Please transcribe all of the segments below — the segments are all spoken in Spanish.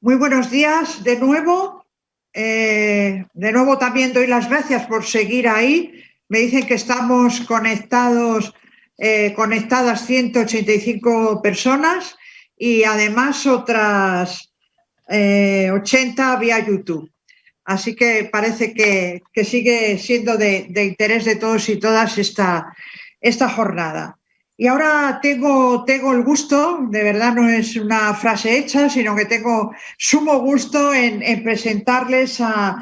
Muy buenos días de nuevo. Eh, de nuevo también doy las gracias por seguir ahí. Me dicen que estamos conectados, eh, conectadas 185 personas y además otras 80 eh, vía YouTube. Así que parece que, sigue siendo de, de, interés de todos y todas esta, esta jornada. Y ahora tengo, tengo el gusto, de verdad no es una frase hecha, sino que tengo sumo gusto en, presentarles a,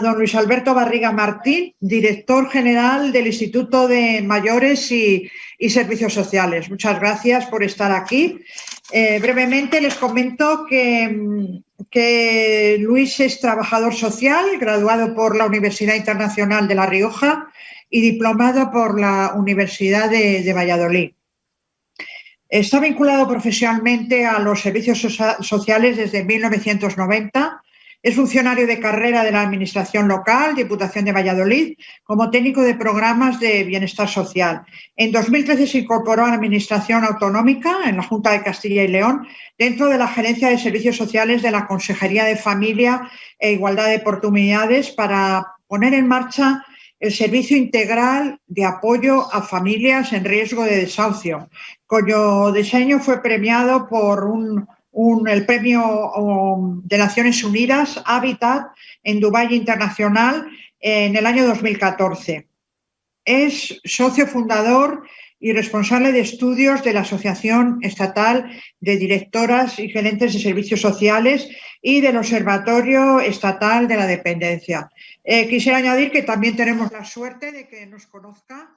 don Luis Alberto Barriga Martín, director general del Instituto de Mayores y, Servicios Sociales. Muchas gracias por estar aquí. Eh, brevemente les comento que, que Luis es trabajador social, graduado por la Universidad Internacional de La Rioja, y diplomado por la Universidad de, Valladolid. Está vinculado profesionalmente a los servicios sociales desde 1990. Es funcionario de carrera de la Administración Local, Diputación de Valladolid, como técnico de programas de bienestar social. En 2013 se incorporó a la Administración Autonómica en la Junta de Castilla y León, dentro de la Gerencia de Servicios Sociales de la Consejería de Familia e Igualdad de Oportunidades para poner en marcha el Servicio Integral de Apoyo a Familias en Riesgo de Desahucio, cuyo diseño fue premiado por el Premio um, de Naciones Unidas Habitat en Dubái Internacional en el año 2014. Es socio fundador y responsable de estudios de la Asociación Estatal de Directoras y Gerentes de Servicios Sociales y del Observatorio Estatal de la Dependencia. Eh, quisiera añadir que también tenemos la suerte de que nos conozca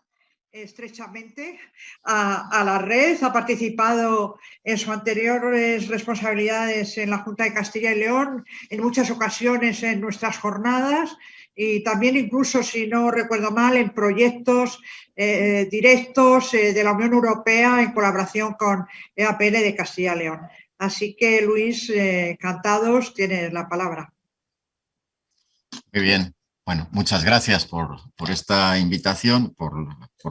estrechamente a, la red, ha participado en sus anteriores responsabilidades en la Junta de Castilla y León, en muchas ocasiones en nuestras jornadas y también incluso, si no recuerdo mal, en proyectos eh, directos eh, de la Unión Europea en colaboración con EAPL de Castilla y León. Así que, Luis, encantados, tienes la palabra. Muy bien. Bueno, muchas gracias por, esta invitación, por,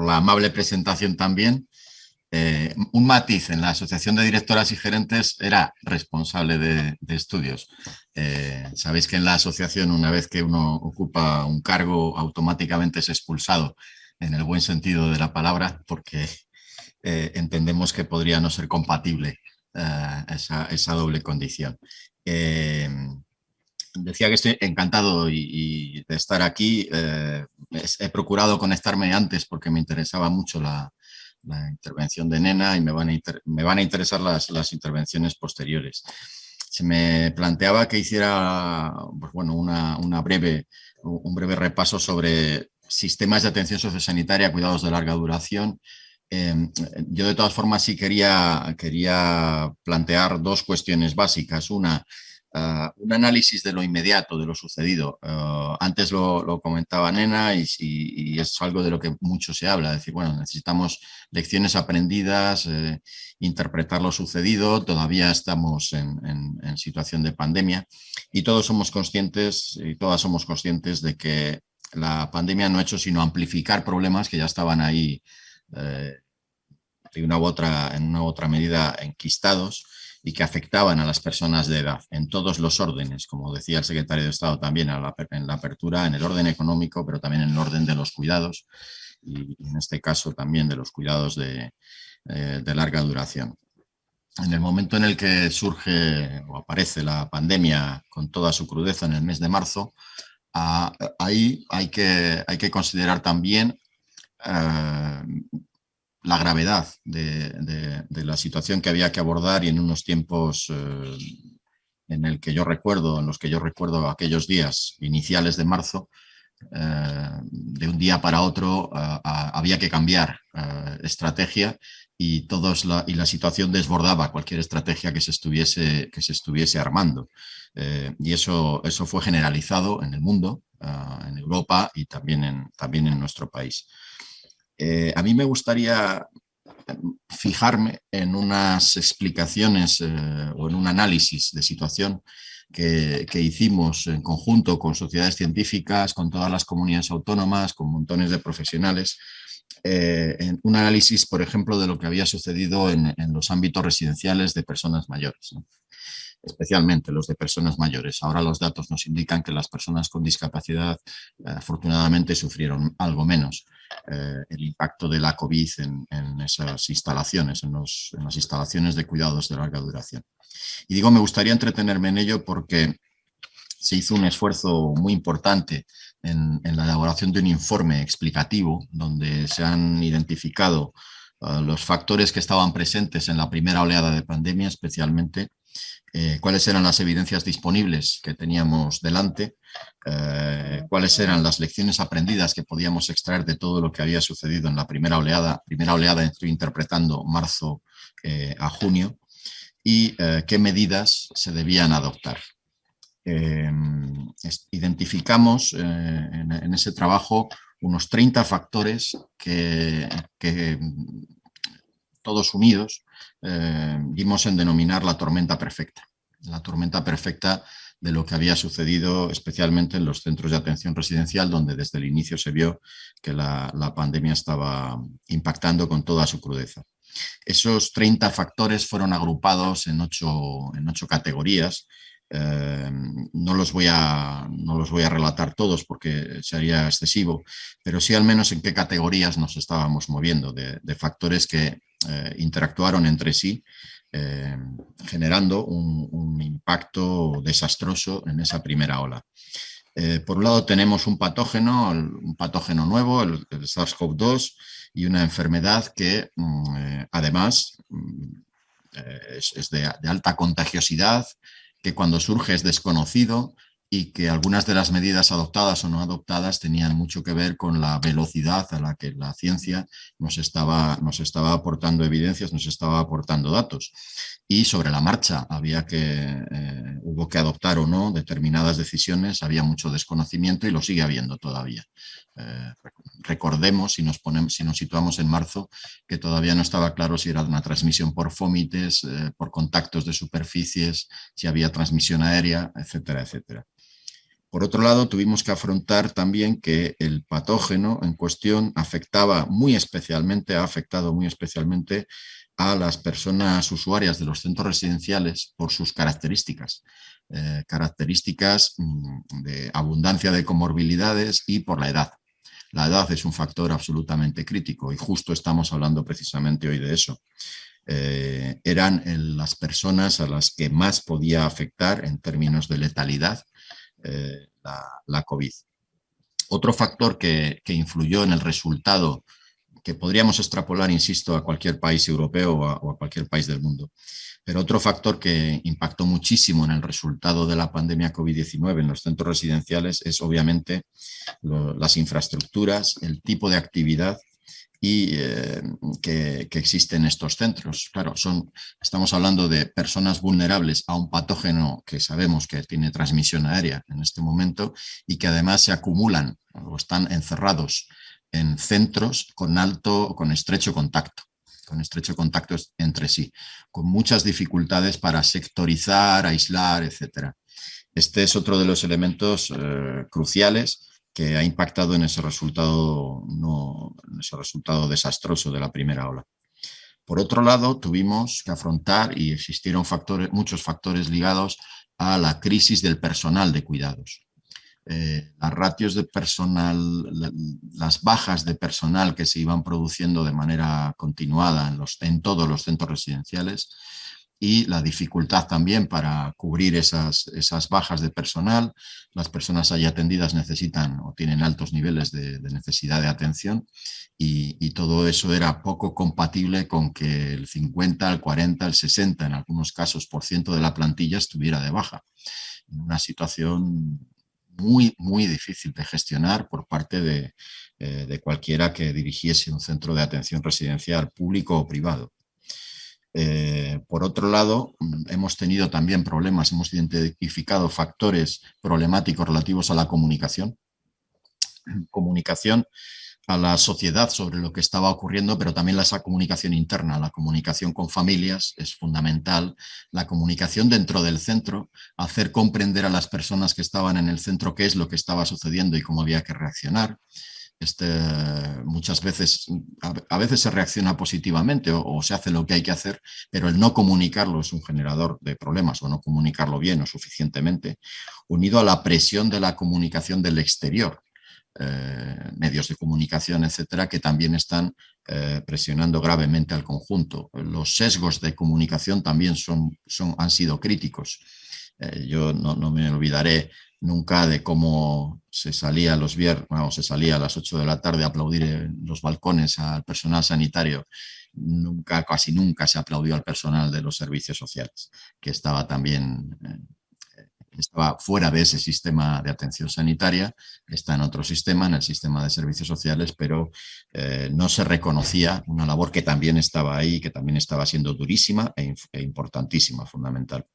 la amable presentación también. Eh, un matiz, en la Asociación de Directoras y Gerentes era responsable de, estudios. Eh, sabéis que en la asociación una vez que uno ocupa un cargo automáticamente es expulsado en el buen sentido de la palabra porque eh, entendemos que podría no ser compatible esa, esa, doble condición decía que estoy encantado de estar aquí. Eh, he procurado conectarme antes porque me interesaba mucho la, intervención de Nena y me van a, me van a interesar las, las, intervenciones posteriores. Se me planteaba que hiciera pues bueno, una, una breve, un breve repaso sobre sistemas de atención sociosanitaria, cuidados de larga duración, em, yo de todas formas sí quería, quería plantear dos cuestiones básicas. Una, Ah, un análisis de lo inmediato, de lo sucedido. Ah, antes lo, comentaba Nena y, es algo de lo que mucho se habla, es decir, bueno, necesitamos lecciones aprendidas, eh, interpretar lo sucedido, todavía estamos en, situación de pandemia y todos somos conscientes y todas somos conscientes de que la pandemia no ha hecho sino amplificar problemas que ya estaban ahí eh, una u otra, en una u otra medida enquistados y que afectaban a las personas de edad en todos los órdenes, como decía el secretario de Estado también en la apertura, en el orden económico, pero también en el orden de los cuidados y en este caso también de los cuidados de, eh, larga duración. En el momento en el que surge o aparece la pandemia con toda su crudeza en el mes de marzo, ah, ahí hay que, hay que considerar también eh, la gravedad de, la situación que había que abordar y en unos tiempos eh, en el que yo recuerdo, en los que yo recuerdo aquellos días iniciales de marzo, eh, de un día para otro eh, había que cambiar estrategia y, todos la, y la situación desbordaba cualquier estrategia que se estuviese, que se estuviese armando. y eso, eso fue generalizado en el mundo, en Europa y también en, también en nuestro país. Eh, a mí me gustaría em, fijarme en unas explicaciones eh, o en un análisis de situación que, hicimos en conjunto con sociedades científicas, con todas las comunidades autónomas, con montones de profesionales, eh, en un análisis, por ejemplo, de lo que había sucedido en, los ámbitos residenciales de personas mayores. Especialmente los de personas mayores. Ahora los datos nos indican que las personas con discapacidad afortunadamente sufrieron algo menos el impacto de la COVID en, esas instalaciones, en, en las instalaciones de cuidados de larga duración. Y digo, me gustaría entretenerme en ello porque se hizo un esfuerzo muy importante en, la elaboración de un informe explicativo donde se han identificado uh, los factores que estaban presentes en la primera oleada de pandemia, especialmente eh, cuáles eran las evidencias disponibles que teníamos delante, eh, cuáles eran las lecciones aprendidas que podíamos extraer de todo lo que había sucedido en la primera oleada. Primera oleada estoy interpretando marzo eh, a junio y qué medidas se debían adoptar. Em, identificamos eh, en, ese trabajo unos 30 factores que, todos unidos eh, dimos en denominar la tormenta perfecta. La tormenta perfecta de lo que había sucedido especialmente en los centros de atención residencial, donde desde el inicio se vio que la, la pandemia estaba impactando con toda su crudeza. Esos 30 factores fueron agrupados en ocho, en ocho categorías Em, no, los voy a, no los voy a relatar todos porque sería excesivo, pero sí al menos en qué categorías nos estábamos moviendo, de, factores que eh, interactuaron entre sí, em, generando un, impacto desastroso en esa primera ola. Eh, por un lado tenemos un patógeno, un patógeno nuevo, el, SARS-CoV-2, y una enfermedad que mm, eh, además mm, es, de, alta contagiosidad, que cuando surge es desconocido y que algunas de las medidas adoptadas o no adoptadas tenían mucho que ver con la velocidad a la que la ciencia nos estaba, nos estaba aportando evidencias, nos estaba aportando datos. Y sobre la marcha había que, eh, hubo que adoptar o no determinadas decisiones, había mucho desconocimiento y lo sigue habiendo todavía. Eh, recordemos, si nos, ponemos, si nos situamos en marzo, que todavía no estaba claro si era una transmisión por fómites, eh, por contactos de superficies, si había transmisión aérea, etcétera, etcétera. Por otro lado, tuvimos que afrontar también que el patógeno en cuestión afectaba muy especialmente, ha afectado muy especialmente a las personas usuarias de los centros residenciales por sus características. Eh, características mm, de abundancia de comorbilidades y por la edad. La edad es un factor absolutamente crítico y justo estamos hablando precisamente hoy de eso. Eh, eran las personas a las que más podía afectar en términos de letalidad eh, la, COVID. Otro factor que, influyó en el resultado, que podríamos extrapolar, insisto, a cualquier país europeo o a, cualquier país del mundo, pero otro factor que impactó muchísimo en el resultado de la pandemia COVID-19 en los centros residenciales es obviamente las infraestructuras, el tipo de actividad y eh, que, existen estos centros. Claro, son, estamos hablando de personas vulnerables a un patógeno que sabemos que tiene transmisión aérea en este momento y que además se acumulan o están encerrados en centros con alto, con estrecho contacto con estrecho contacto entre sí, con muchas dificultades para sectorizar, aislar, etc. Este es otro de los elementos eh, cruciales que ha impactado en ese resultado, no, ese resultado desastroso de la primera ola. Por otro lado, tuvimos que afrontar y existieron muchos factores ligados a la crisis del personal de cuidados. Eh, las ratios de personal, las bajas de personal que se iban produciendo de manera continuada en, los, en todos los centros residenciales y la dificultad también para cubrir esas, esas bajas de personal. Las personas allí atendidas necesitan o tienen altos niveles de, necesidad de atención y, y, todo eso era poco compatible con que el 50, el 40, el 60, en algunos casos, por ciento de la plantilla estuviera de baja. En una situación muy, muy difícil de gestionar por parte de, eh, de cualquiera que dirigiese un centro de atención residencial público o privado. Eh, por otro lado, mm, hemos tenido también problemas, hemos identificado factores problemáticos relativos a la comunicación. Comunicación a la sociedad sobre lo que estaba ocurriendo, pero también esa comunicación interna, la comunicación con familias es fundamental, la comunicación dentro del centro, hacer comprender a las personas que estaban en el centro qué es lo que estaba sucediendo y cómo había que reaccionar, este, muchas veces, a, veces se reacciona positivamente o, se hace lo que hay que hacer, pero el no comunicarlo es un generador de problemas o no comunicarlo bien o suficientemente, unido a la presión de la comunicación del exterior, eh, medios de comunicación, etcétera, que también están eh, presionando gravemente al conjunto. Los sesgos de comunicación también son, han sido críticos. Eh, yo no, me olvidaré nunca de cómo se salía los viernes, se salía a las 8 de la tarde a aplaudir en los balcones al personal sanitario. Nunca, casi nunca se aplaudió al personal de los servicios sociales, que estaba también eh, estaba fuera de ese sistema de atención sanitaria, está en otro sistema, en el sistema de servicios sociales, pero eh, no se reconocía una labor que también estaba ahí, que también estaba siendo durísima e, e importantísima, fundamental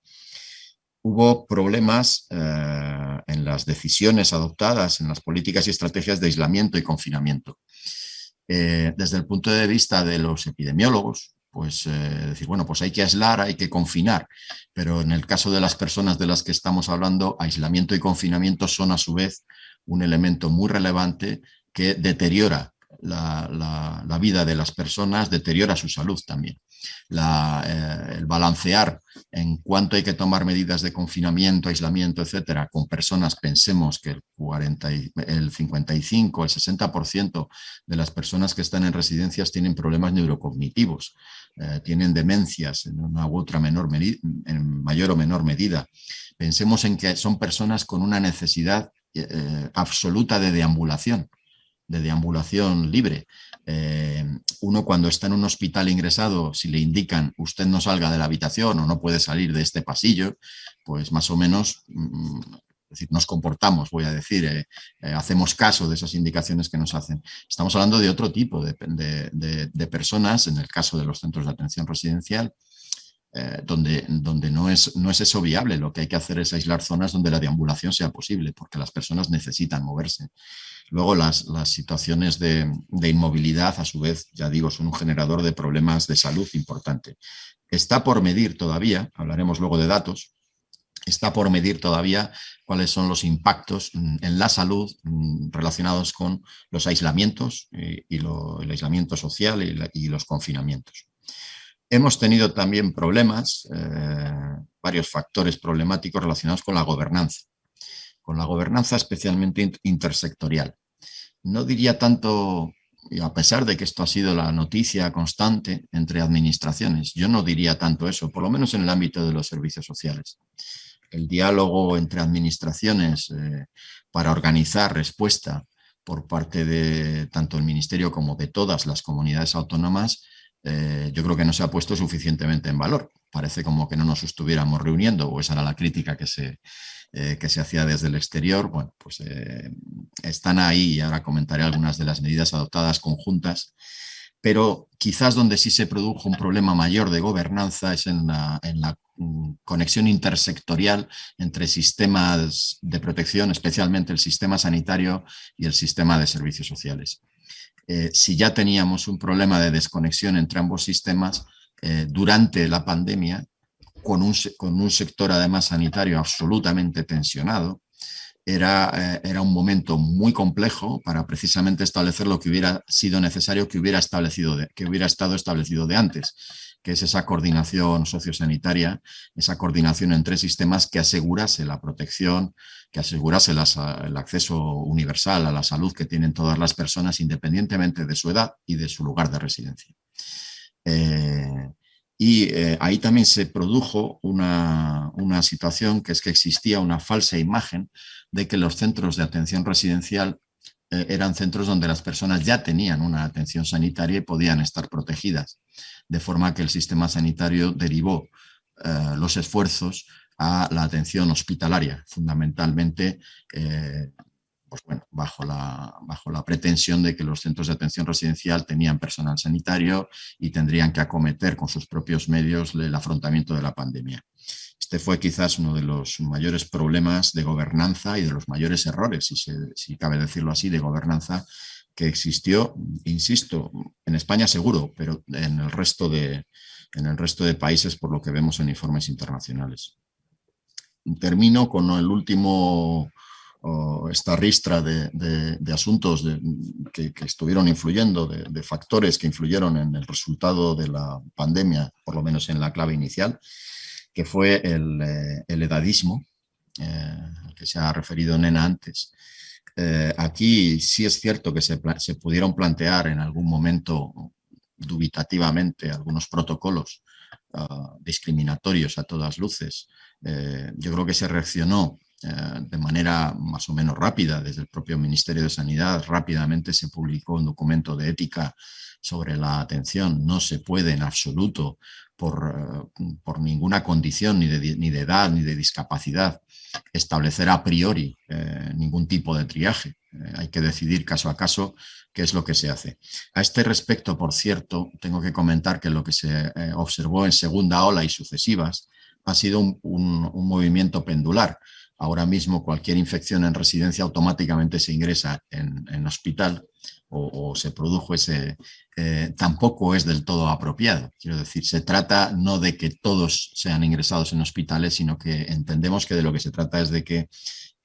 hubo problemas eh, en las decisiones adoptadas, en las políticas y estrategias de aislamiento y confinamiento. Eh, desde el punto de vista de los epidemiólogos, pues eh, decir, bueno, pues hay que aislar, hay que confinar, pero en el caso de las personas de las que estamos hablando, aislamiento y confinamiento son a su vez un elemento muy relevante que deteriora la, vida de las personas, deteriora su salud también. Eh, el balancear en cuánto hay que tomar medidas de confinamiento, aislamiento, etcétera, con personas, pensemos que el, 40 el 55, el 60% de las personas que están en residencias tienen problemas neurocognitivos, eh, tienen demencias en una u otra menor en mayor o menor medida. Pensemos en que son personas con una necesidad eh, absoluta de deambulación de deambulación libre. Eh, uno cuando está en un hospital ingresado, si le indican usted no salga de la habitación o no puede salir de este pasillo, pues más o menos mm, decir, nos comportamos, voy a decir, eh, eh, hacemos caso de esas indicaciones que nos hacen. Estamos hablando de otro tipo de, personas, en el caso de los centros de atención residencial, donde, donde no, es, no es eso viable, lo que hay que hacer es aislar zonas donde la deambulación sea posible, porque las personas necesitan moverse. Luego las, situaciones de, inmovilidad, a su vez, ya digo, son un generador de problemas de salud importante. Está por medir todavía, hablaremos luego de datos, está por medir todavía cuáles son los impactos en la salud mm, relacionados con los aislamientos eh, y el aislamiento social y, los confinamientos. Hemos tenido también problemas, eh, varios factores problemáticos relacionados con la gobernanza con la gobernanza especialmente intersectorial. No diría tanto, a pesar de que esto ha sido la noticia constante entre administraciones, yo no diría tanto eso, por lo menos en el ámbito de los servicios sociales. El diálogo entre administraciones eh, para organizar respuesta por parte de tanto el Ministerio como de todas las comunidades autónomas, eh, yo creo que no se ha puesto suficientemente en valor. Parece como que no nos estuviéramos reuniendo, o esa era la crítica que se, eh, que se hacía desde el exterior, bueno, pues eh, están ahí y ahora comentaré algunas de las medidas adoptadas conjuntas, pero quizás donde sí se produjo un problema mayor de gobernanza es en la, mm, conexión intersectorial entre sistemas de protección, especialmente el sistema sanitario y el sistema de servicios sociales. Eh, si ya teníamos un problema de desconexión entre ambos sistemas, durante la pandemia con un, con un sector además sanitario absolutamente tensionado, era, eh, era, un momento muy complejo para precisamente establecer lo que hubiera sido necesario que hubiera, establecido que hubiera estado establecido de antes, que es esa coordinación sociosanitaria, esa coordinación entre sistemas que asegurase la protección, que asegurase el acceso universal a la salud que tienen todas las personas independientemente de su edad y de su lugar de residencia. Eh, y eh, ahí también se produjo una, situación que es que existía una falsa imagen de que los centros de atención residencial eran centros donde las personas ya tenían una atención sanitaria y podían estar protegidas, de forma que el sistema sanitario derivó eh, los esfuerzos a la atención hospitalaria, fundamentalmente pues bueno, bajo, la, bajo la pretensión de que los centros de atención residencial tenían personal sanitario y tendrían que acometer con sus propios medios el afrontamiento de la pandemia. Este fue quizás uno de los mayores problemas de gobernanza y de los mayores errores, si, si cabe decirlo así, de gobernanza que existió, insisto, en España seguro, pero en el resto de, en el resto de países por lo que vemos en informes internacionales. Termino con el último esta ristra de, asuntos que, estuvieron influyendo, de, factores que influyeron en el resultado de la pandemia, por lo menos en la clave inicial, que fue el, eh, edadismo, al que se ha referido Nena antes. aquí sí es cierto que se, pudieron plantear en algún momento dubitativamente algunos protocolos ah, discriminatorios a todas luces. Eh, yo creo que se reaccionó eh, de manera más o menos rápida desde el propio Ministerio de Sanidad. Rápidamente se publicó un documento de ética sobre la atención. No se puede en absoluto por, eh, por ninguna condición ni de, ni de, edad ni de discapacidad establecer a priori ningún tipo de triaje. hay que decidir caso a caso qué es lo que se hace. A este respecto, por cierto, tengo que comentar que lo que se eh, observó en segunda ola y sucesivas ha sido un, movimiento pendular. Ahora mismo cualquier infección en residencia automáticamente se ingresa en, hospital o, se produjo ese... Eh, tampoco es del todo apropiado. Quiero decir, se trata no de que todos sean ingresados en hospitales, sino que entendemos que de lo que se trata es de que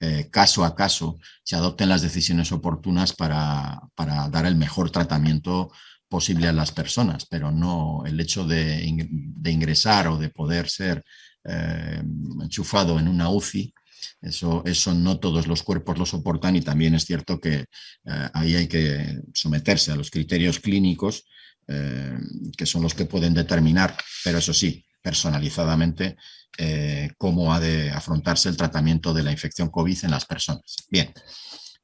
eh, caso a caso se adopten las decisiones oportunas para, dar el mejor tratamiento posible a las personas, pero no el hecho de, ingresar o de poder ser eh, enchufado en una UCI, eso, eso, no todos los cuerpos lo soportan y también es cierto que eh, ahí hay que someterse a los criterios clínicos que son los que pueden determinar, pero eso sí, personalizadamente eh, cómo ha de afrontarse el tratamiento de la infección COVID en las personas. Bien,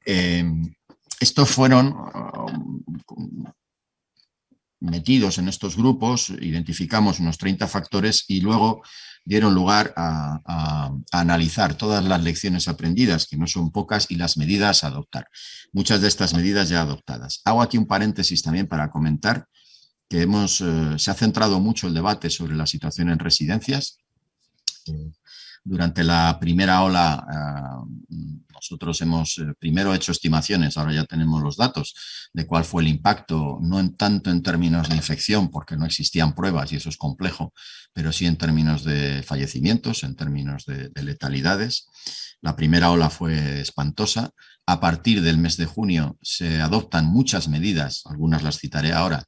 eh, estos fueron metidos en estos grupos, identificamos unos 30 factores y luego dieron lugar a, analizar todas las lecciones aprendidas, que no son pocas, y las medidas a adoptar. Muchas de estas medidas ya adoptadas. Hago aquí un paréntesis también para comentar que hemos, eh, se ha centrado mucho el debate sobre la situación en residencias. Eh, durante la primera ola eh, nosotros hemos primero hecho estimaciones, ahora ya tenemos los datos de cuál fue el impacto, no en tanto en términos de infección, porque no existían pruebas y eso es complejo, pero sí en términos de fallecimientos, en términos de letalidades. La primera ola fue espantosa. A partir del mes de junio se adoptan muchas medidas, algunas las citaré ahora,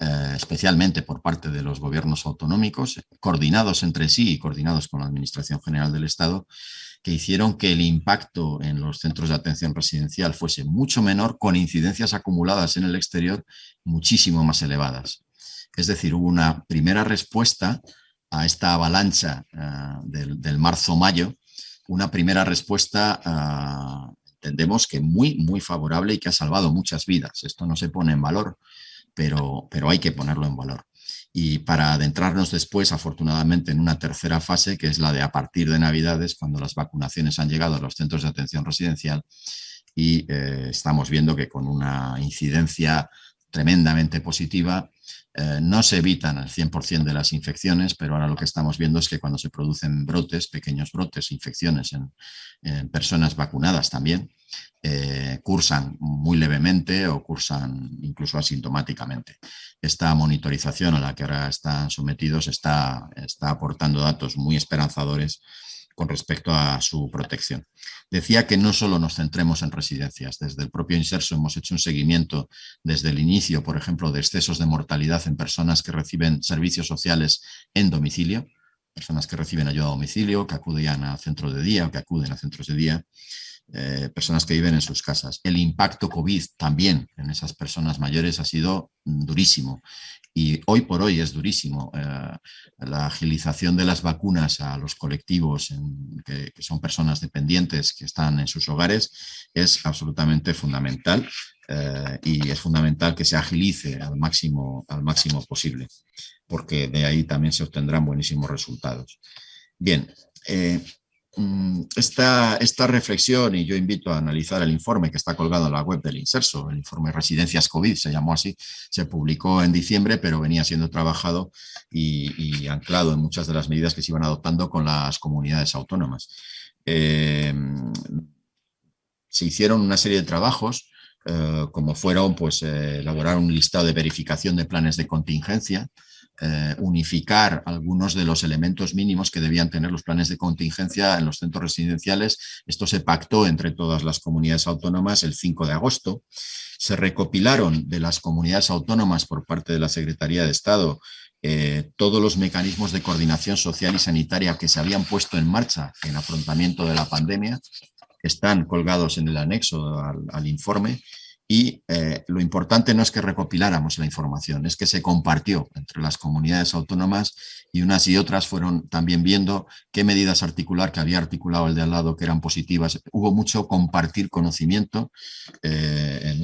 eh, especialmente por parte de los gobiernos autonómicos, coordinados entre sí y coordinados con la Administración General del Estado, que hicieron que el impacto en los centros de atención residencial fuese mucho menor, con incidencias acumuladas en el exterior muchísimo más elevadas. Es decir, hubo una primera respuesta a esta avalancha eh, del, marzo-mayo, una primera respuesta, eh, entendemos que muy, muy favorable y que ha salvado muchas vidas. Esto no se pone en valor, pero, hay que ponerlo en valor. Y para adentrarnos después, afortunadamente, en una tercera fase, que es la de a partir de Navidades, cuando las vacunaciones han llegado a los centros de atención residencial y eh, estamos viendo que con una incidencia tremendamente positiva, eh, no se evitan el 100% de las infecciones, pero ahora lo que estamos viendo es que cuando se producen brotes, pequeños brotes, infecciones en personas vacunadas también, eh, cursan muy levemente o cursan incluso asintomáticamente. Esta monitorización a la que ahora están sometidos está, está aportando datos muy esperanzadores con respecto a su protección. Decía que no solo nos centremos en residencias, desde el propio Inserso hemos hecho un seguimiento desde el inicio, por ejemplo, de excesos de mortalidad en personas que reciben servicios sociales en domicilio, personas que reciben ayuda a domicilio, que acuden a centros de día o que acuden a centros de día, eh, personas que viven en sus casas. El impacto COVID también en esas personas mayores ha sido durísimo y hoy por hoy es durísimo. Eh, la agilización de las vacunas a los colectivos que, son personas dependientes que están en sus hogares es absolutamente fundamental eh, y es fundamental que se agilice al máximo, al máximo posible porque de ahí también se obtendrán buenísimos resultados. Bien, Mm, esta, esta reflexión, y yo invito a analizar el informe que está colgado en la web del Inserso, el informe Residencias COVID, se llamó así, se publicó en diciembre, pero venía siendo trabajado y, anclado en muchas de las medidas que se iban adoptando con las comunidades autónomas. Eh, se hicieron una serie de trabajos, eh, como fueron pues, eh, elaborar un listado de verificación de planes de contingencia, eh, unificar algunos de los elementos mínimos que debían tener los planes de contingencia en los centros residenciales. Esto se pactó entre todas las comunidades autónomas el 5 de agosto. Se recopilaron de las comunidades autónomas por parte de la Secretaría de Estado eh, todos los mecanismos de coordinación social y sanitaria que se habían puesto en marcha en afrontamiento de la pandemia, están colgados en el anexo al informe y eh, lo importante no es que recopiláramos la información, es que se compartió entre las comunidades autónomas y unas y otras fueron también viendo qué medidas articular, que había articulado el de al lado, que eran positivas. Hubo mucho compartir conocimiento eh, en,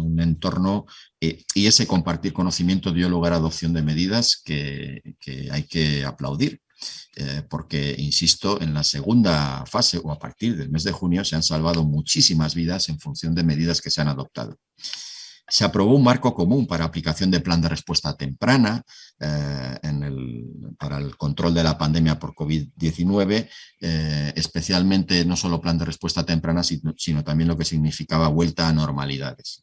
un, entorno eh, y ese compartir conocimiento dio lugar a adopción de medidas que hay que aplaudir. Eh, porque, insisto, en la segunda fase o a partir del mes de junio se han salvado muchísimas vidas en función de medidas que se han adoptado. Se aprobó un marco común para aplicación de plan de respuesta temprana eh, para el control de la pandemia por COVID-19, eh, especialmente no solo plan de respuesta temprana, sino, también lo que significaba vuelta a normalidades.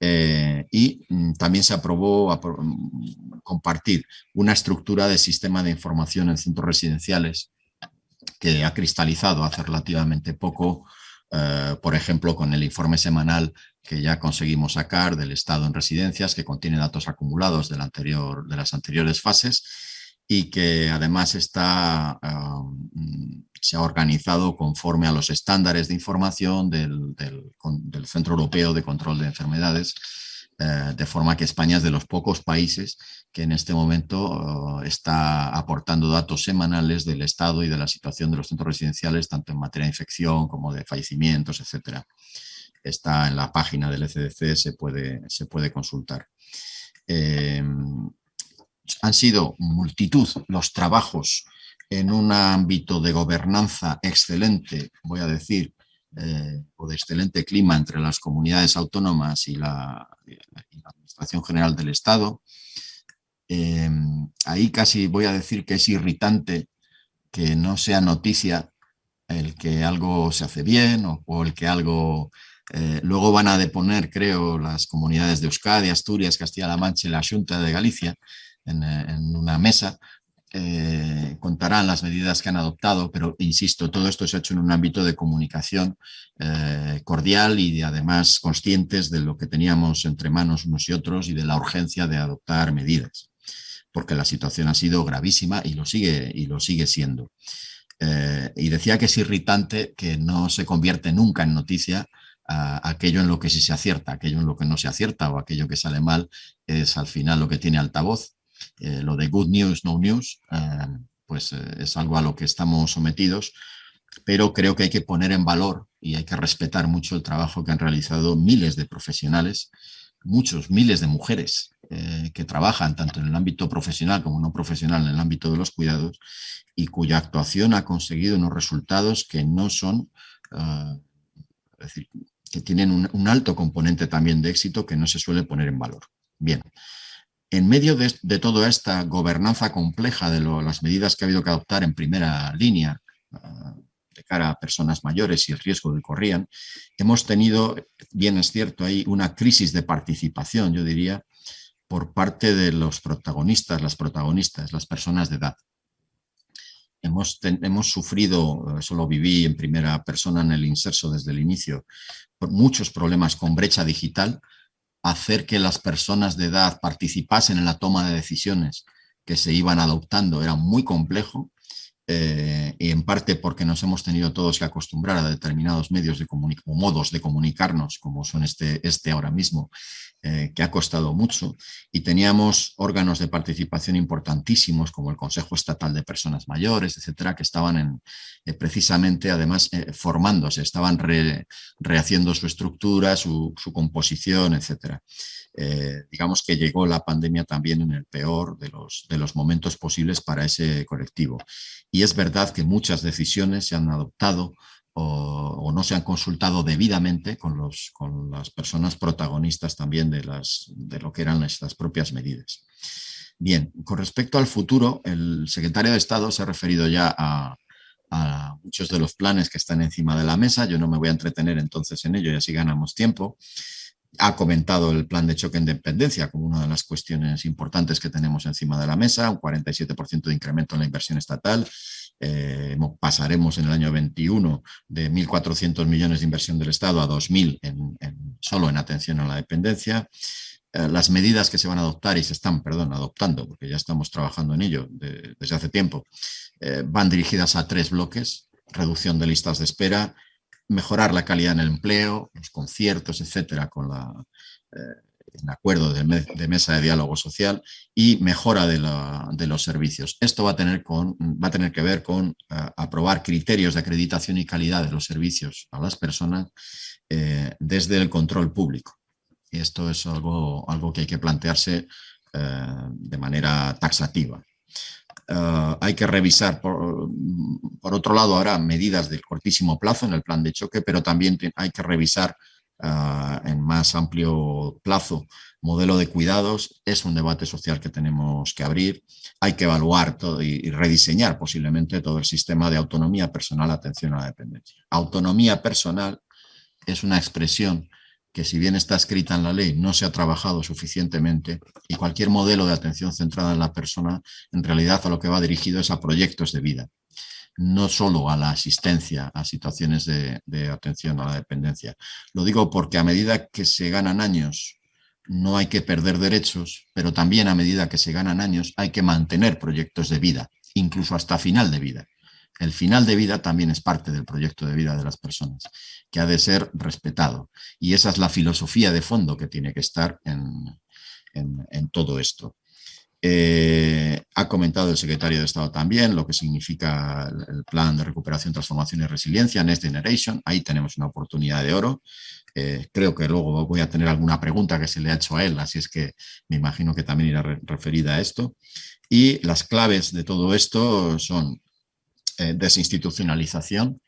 Eh, y mm, también se aprobó mm, compartir una estructura de sistema de información en centros residenciales que ha cristalizado hace relativamente poco, eh, por ejemplo, con el informe semanal que ya conseguimos sacar del estado en residencias, que contiene datos acumulados anterior, de las anteriores fases y que además está, mm, se ha organizado conforme a los estándares de información del, Centro Europeo de Control de Enfermedades, eh, de forma que España es de los pocos países que en este momento oh, está aportando datos semanales del estado y de la situación de los centros residenciales, tanto en materia de infección como de fallecimientos, etc. Está en la página del ECDC, se puede, se puede consultar. Eh, han sido multitud los trabajos en un ámbito de gobernanza excelente, voy a decir, eh, o de excelente clima entre las comunidades autónomas y la, Administración General del Estado. Eh, ahí casi voy a decir que es irritante que no sea noticia el que algo se hace bien o, el que algo... Eh, luego van a deponer, creo, las comunidades de Euskadi, Asturias, Castilla-La Mancha y la Junta de Galicia, en, una mesa, eh, contarán las medidas que han adoptado, pero insisto, todo esto se ha hecho en un ámbito de comunicación eh, cordial y además conscientes de lo que teníamos entre manos unos y otros y de la urgencia de adoptar medidas, porque la situación ha sido gravísima y lo sigue, y lo sigue siendo. Eh, y decía que es irritante que no se convierte nunca en noticia aquello en lo que sí se acierta, aquello en lo que no se acierta o aquello que sale mal es al final lo que tiene altavoz eh, lo de good news, no news, eh, pues eh, es algo a lo que estamos sometidos, pero creo que hay que poner en valor y hay que respetar mucho el trabajo que han realizado miles de profesionales, muchos, miles de mujeres que trabajan tanto en el ámbito profesional como no profesional en el ámbito de los cuidados y cuya actuación ha conseguido unos resultados que no son, es decir, que tienen un, un, alto componente también de éxito que no se suele poner en valor. Bien, en medio de, toda esta gobernanza compleja de las medidas que ha habido que adoptar en primera línea ah, de cara a personas mayores y el riesgo que corrían, hemos tenido, bien es cierto, ahí una crisis de participación, yo diría, por parte de los protagonistas, las protagonistas, las personas de edad. Hemos, hemos sufrido, eso lo viví en primera persona en el inserso desde el inicio, muchos problemas con brecha digital, hacer que las personas de edad participasen en la toma de decisiones que se iban adoptando era muy complejo eh, y en parte porque nos hemos tenido todos que acostumbrar a determinados medios de o modos de comunicarnos, como son este, este ahora mismo, eh, que ha costado mucho, y teníamos órganos de participación importantísimos, como el Consejo Estatal de Personas Mayores, etcétera, que estaban en, eh, precisamente, además, formándose, estaban rehaciendo su estructura, su, su composición, etcétera. Digamos que llegó la pandemia también en el peor de los, de los momentos posibles para ese colectivo. Y es verdad que muchas decisiones se han adoptado o, no se han consultado debidamente con, los, con las personas protagonistas también de, las, de lo que eran estas propias medidas. Bien, con respecto al futuro, el secretario de Estado se ha referido ya a, a muchos de los planes que están encima de la mesa. Yo no me voy a entretener entonces en ello y así ganamos tiempo ha comentado el plan de choque en dependencia como una de las cuestiones importantes que tenemos encima de la mesa, un 47% de incremento en la inversión estatal, eh, pasaremos en el año 21 de 1.400 millones de inversión del Estado a 2.000 en, solo en atención a la dependencia. Eh, las medidas que se van a adoptar y se están, perdón, adoptando, porque ya estamos trabajando en ello desde hace tiempo, eh, van dirigidas a tres bloques, reducción de listas de espera, mejorar la calidad en el empleo, los conciertos, etcétera, con la, eh, en acuerdo de, mesa de diálogo social y mejora de, los servicios. Esto va a tener, con, va a tener que ver con eh, aprobar criterios de acreditación y calidad de los servicios a las personas eh, desde el control público. Y esto es algo, algo que hay que plantearse de manera taxativa. Eh, hay que revisar, por, otro lado, ahora medidas de cortísimo plazo en el plan de choque, pero también hay que revisar eh, en más amplio plazo modelo de cuidados. Es un debate social que tenemos que abrir. Hay que evaluar todo y, rediseñar posiblemente todo el sistema de autonomía personal, atención a la dependencia. Autonomía personal es una expresión que si bien está escrita en la ley, no se ha trabajado suficientemente y cualquier modelo de atención centrada en la persona, en realidad a lo que va dirigido es a proyectos de vida, no solo a la asistencia a situaciones de, atención a la dependencia. Lo digo porque a medida que se ganan años no hay que perder derechos, pero también a medida que se ganan años hay que mantener proyectos de vida, incluso hasta final de vida. El final de vida también es parte del proyecto de vida de las personas, que ha de ser respetado. Y esa es la filosofía de fondo que tiene que estar en, todo esto. Eh, ha comentado el secretario de Estado también lo que significa el plan de recuperación, transformación y resiliencia, Next Generation. Ahí tenemos una oportunidad de oro. Eh, creo que luego voy a tener alguna pregunta que se le ha hecho a él, así es que me imagino que también irá referida a esto. Y las claves de todo esto son eh, desinstitucionalización.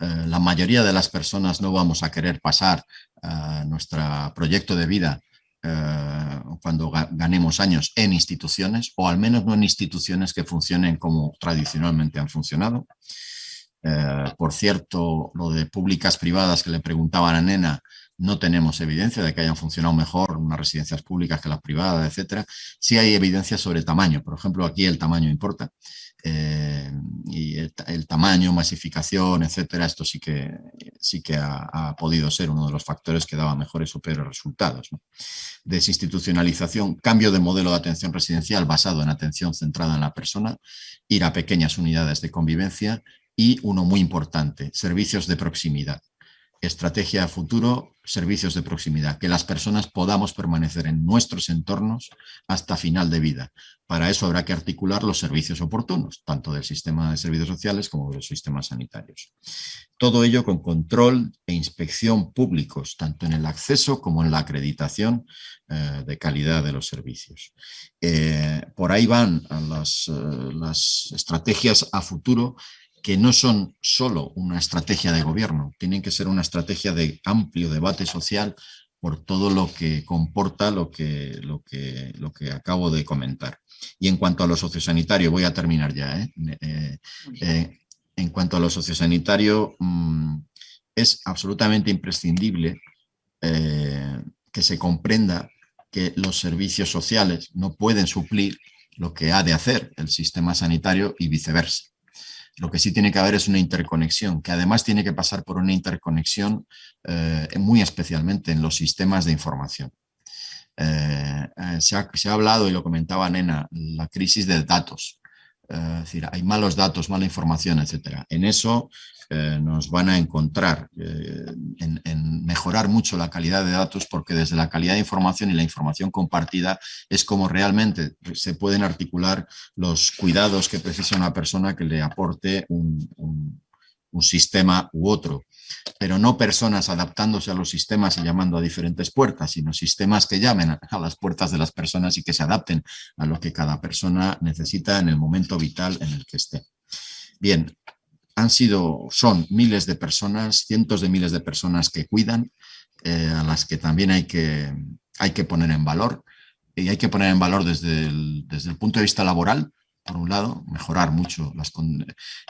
Eh, la mayoría de las personas no vamos a querer pasar a nuestro proyecto de vida eh, cuando ganemos años en instituciones, o al menos no en instituciones que funcionen como tradicionalmente han funcionado. por cierto, lo de públicas privadas que le preguntaban a Nena, no tenemos evidencia de que hayan funcionado mejor unas residencias públicas que las privadas, etcétera. Sí hay evidencia sobre tamaño, por ejemplo, aquí el tamaño importa. Eh, y el, tamaño, masificación, etcétera, esto sí que, sí que ha, podido ser uno de los factores que daba mejores o peores resultados. Desinstitucionalización, cambio de modelo de atención residencial basado en atención centrada en la persona, ir a pequeñas unidades de convivencia y uno muy importante, servicios de proximidad estrategia a futuro, servicios de proximidad, que las personas podamos permanecer en nuestros entornos hasta final de vida. Para eso habrá que articular los servicios oportunos, tanto del sistema de servicios sociales como de los sistemas sanitarios. Todo ello con control e inspección públicos, tanto en el acceso como en la acreditación eh, de calidad de los servicios. Eh, por ahí van las, eh, las estrategias a futuro que no son solo una estrategia de gobierno, tienen que ser una estrategia de amplio debate social por todo lo que comporta lo que, lo que, lo que acabo de comentar. Y en cuanto a lo sociosanitario, voy a terminar ya, ¿eh? Eh, eh, en cuanto a lo sociosanitario, mm, es absolutamente imprescindible que se comprenda que los servicios sociales no pueden suplir lo que ha de hacer el sistema sanitario y viceversa. Lo que sí tiene que haber es una interconexión, que además tiene que pasar por una interconexión eh, muy especialmente en los sistemas de información. Eh, eh, se, ha, se, ha, hablado, y lo comentaba Nena, la crisis de datos. Es decir, hay malos datos, mala información, etc. En eso eh, nos van a encontrar eh, en, mejorar mucho la calidad de datos porque desde la calidad de información y la información compartida es como realmente se pueden articular los cuidados que precisa una persona que le aporte un, sistema u otro pero no personas adaptándose a los sistemas y llamando a diferentes puertas, sino sistemas que llamen a las puertas de las personas y que se adapten a lo que cada persona necesita en el momento vital en el que esté. Bien, han sido, son miles de personas, cientos de miles de personas que cuidan, eh, a las que también hay que, hay que poner en valor. Y hay que poner en valor desde el, desde el punto de vista laboral, por un lado, mejorar mucho. Las,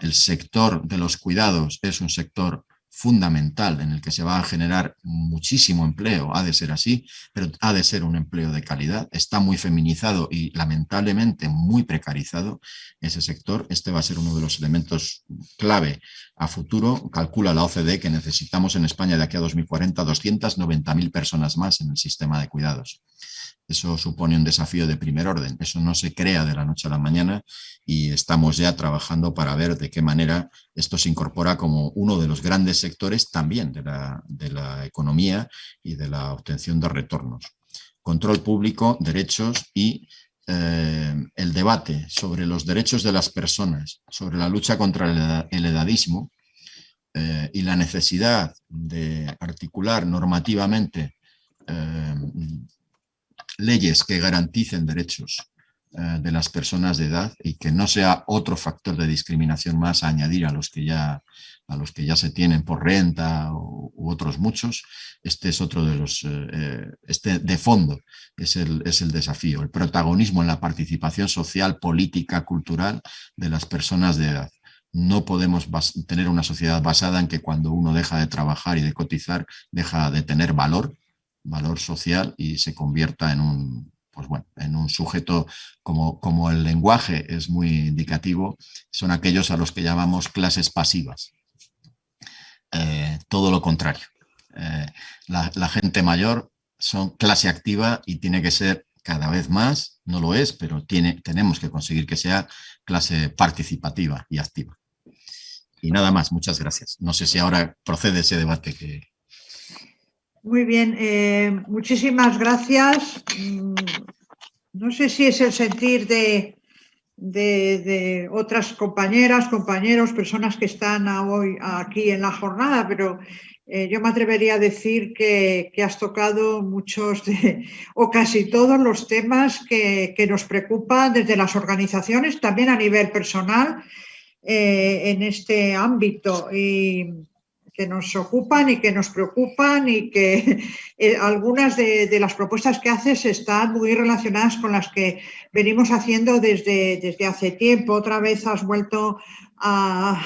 el sector de los cuidados es un sector fundamental en el que se va a generar muchísimo empleo, ha de ser así, pero ha de ser un empleo de calidad, está muy feminizado y lamentablemente muy precarizado ese sector, este va a ser uno de los elementos clave a futuro, calcula la OCDE que necesitamos en España de aquí a 2040 290.000 personas más en el sistema de cuidados. Eso supone un desafío de primer orden, eso no se crea de la noche a la mañana y estamos ya trabajando para ver de qué manera esto se incorpora como uno de los grandes sectores también de la, economía y de la obtención de retornos. Control público, derechos y eh, el debate sobre los derechos de las personas, sobre la lucha contra el edadismo eh, y la necesidad de articular normativamente eh, leyes que garanticen derechos eh, de las personas de edad y que no sea otro factor de discriminación más a añadir a los que ya, a los que ya se tienen por renta u otros muchos. Este es otro de los, eh, eh, este de fondo es el, es el desafío, el protagonismo en la participación social, política, cultural de las personas de edad no podemos tener una sociedad basada en que cuando uno deja de trabajar y de cotizar, deja de tener valor, valor social y se convierta en un, pues bueno, en un sujeto como, como el lenguaje es muy indicativo, son aquellos a los que llamamos clases pasivas. Eh, todo lo contrario. Eh, la, gente mayor son clase activa y tiene que ser cada vez más, no lo es, pero tiene, tenemos que conseguir que sea clase participativa y activa. Y nada más, muchas gracias. No sé si ahora procede ese debate que, muy bien, eh, muchísimas gracias. Mm, no sé si es el sentir de, otras compañeras, compañeros, personas que están hoy aquí en la jornada, pero eh, yo me atrevería a decir que, has tocado muchos de, o casi todos los temas que, nos preocupan desde las organizaciones, también a nivel personal, eh, en este ámbito. Y, que nos ocupan y que nos preocupan y que eh, algunas de, las propuestas que haces están muy relacionadas con las que venimos haciendo desde, desde hace tiempo. Otra vez has vuelto a,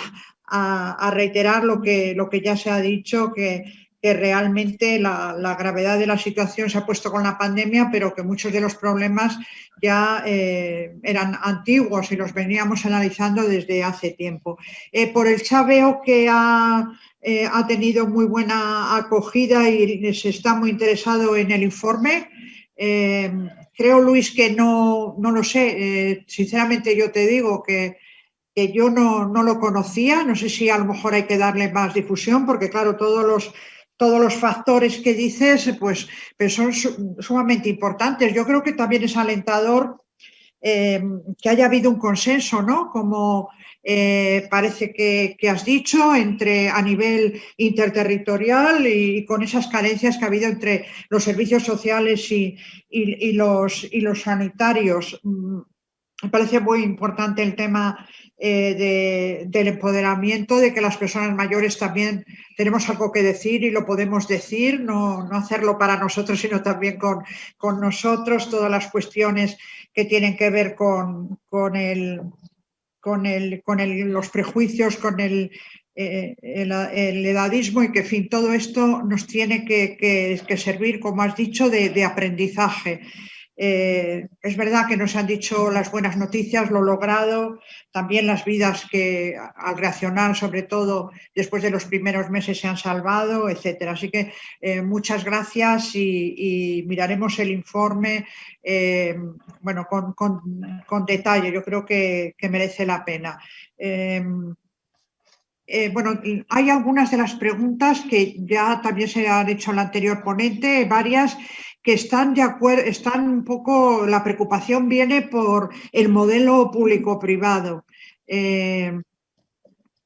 reiterar lo que, lo que ya se ha dicho, que, realmente la, gravedad de la situación se ha puesto con la pandemia, pero que muchos de los problemas ya eh, eran antiguos y los veníamos analizando desde hace tiempo. Eh, por el chaveo que ha eh, ha tenido muy buena acogida y se está muy interesado en el informe. Eh, creo, Luis, que no, no lo sé. Eh, sinceramente yo te digo que, que yo no, no, lo conocía. No sé si a lo mejor hay que darle más difusión porque, claro, todos los, todos los factores que dices pues, pues son sumamente importantes. Yo creo que también es alentador que haya habido un consenso, ¿no? Como eh, parece que, has dicho, entre, a nivel interterritorial y, con esas carencias que ha habido entre los servicios sociales y, los, sanitarios. Mm, me parece muy importante el tema eh, del empoderamiento, de que las personas mayores también tenemos algo que decir y lo podemos decir, no, hacerlo para nosotros, sino también con, con, nosotros, todas las cuestiones que tienen que ver con, con el con, el, con los prejuicios, con el, eh, el, edadismo y que, en fin, todo esto nos tiene que, servir, como has dicho, de aprendizaje. Eh, es verdad que nos han dicho las buenas noticias, lo logrado, también las vidas que al reaccionar, sobre todo después de los primeros meses, se han salvado, etcétera. Así que eh, muchas gracias y, miraremos el informe eh, bueno, con, detalle. Yo creo que, merece la pena. bueno, hay algunas de las preguntas que ya también se han hecho al anterior ponente, varias, que están de acuerdo, están un poco, la preocupación viene por el modelo público-privado. Eh,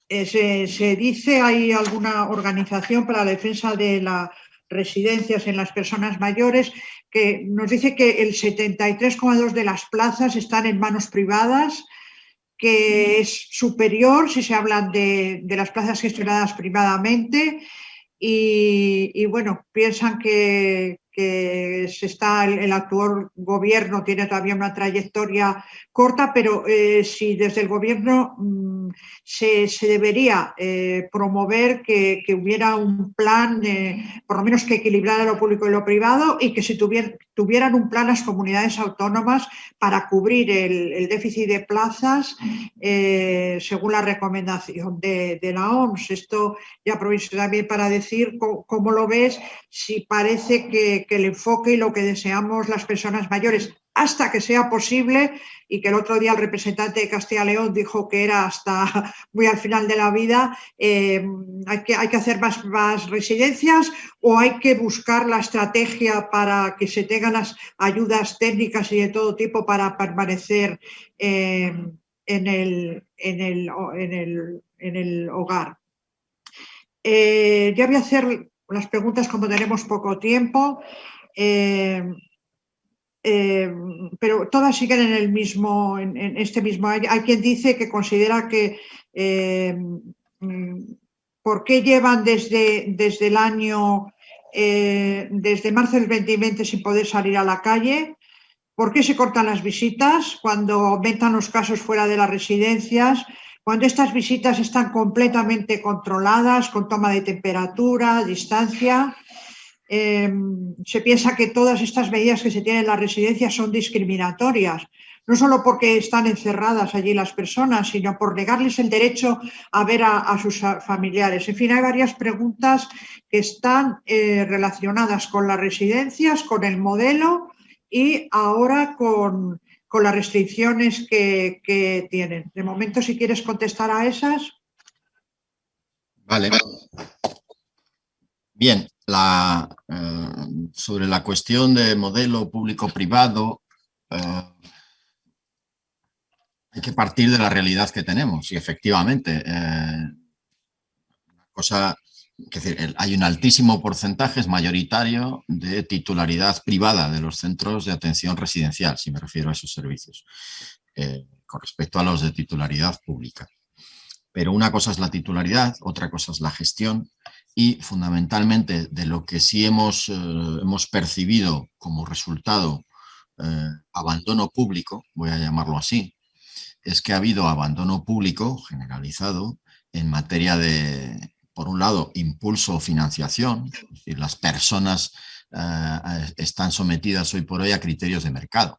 eh, se, dice, hay alguna organización para la defensa de las residencias en las personas mayores que nos dice que el 73,2 de las plazas están en manos privadas, que es superior si se hablan de, las plazas gestionadas privadamente y bueno, piensan que, que se está, el, actual gobierno tiene todavía una trayectoria corta, pero eh, si desde el gobierno mm, se, debería eh, promover que, hubiera un plan, por lo menos que equilibrara lo público y lo privado y que se tuvieran un plan las comunidades autónomas para cubrir el, déficit de plazas según la recomendación de, la OMS. Esto ya aprovecho también para decir cómo, lo ves, si parece que, el enfoque y lo que deseamos las personas mayores hasta que sea posible y que el otro día el representante de Castilla León dijo que era hasta muy al final de la vida, eh, hay, que, hacer más, residencias o hay que buscar la estrategia para que se tengan las ayudas técnicas y de todo tipo para permanecer eh, en, el, hogar. Eh, ya voy a hacer las preguntas como tenemos poco tiempo, eh, pero todas siguen en el mismo, en, este mismo. Hay, quien dice que considera que mm, ¿por qué llevan desde, desde el año, desde marzo del 2020 sin poder salir a la calle? ¿Por qué se cortan las visitas cuando aumentan los casos fuera de las residencias? Cuando estas visitas están completamente controladas, con toma de temperatura, distancia, em, se piensa que todas estas medidas que se tienen en las residencias son discriminatorias, no solo porque están encerradas allí las personas, sino por negarles el derecho a ver a, sus familiares. En fin, hay varias preguntas que están eh, relacionadas con las residencias, con el modelo y ahora con, con las restricciones que, tienen. De momento, si quieres contestar a esas. Vale. Bien, eh, sobre la cuestión de modelo público-privado, eh, hay que partir de la realidad que tenemos y efectivamente, eh, cosa hay un altísimo porcentaje, es mayoritario, de titularidad privada de los centros de atención residencial, si me refiero a esos servicios, con respecto a los de titularidad pública. Pero una cosa es la titularidad, otra cosa es la gestión y fundamentalmente de lo que sí hemos, eh, hemos percibido como resultado eh, abandono público, voy a llamarlo así, es que ha habido abandono público generalizado en materia de por un lado, impulso o financiación, es decir, las personas eh, están sometidas hoy por hoy a criterios de mercado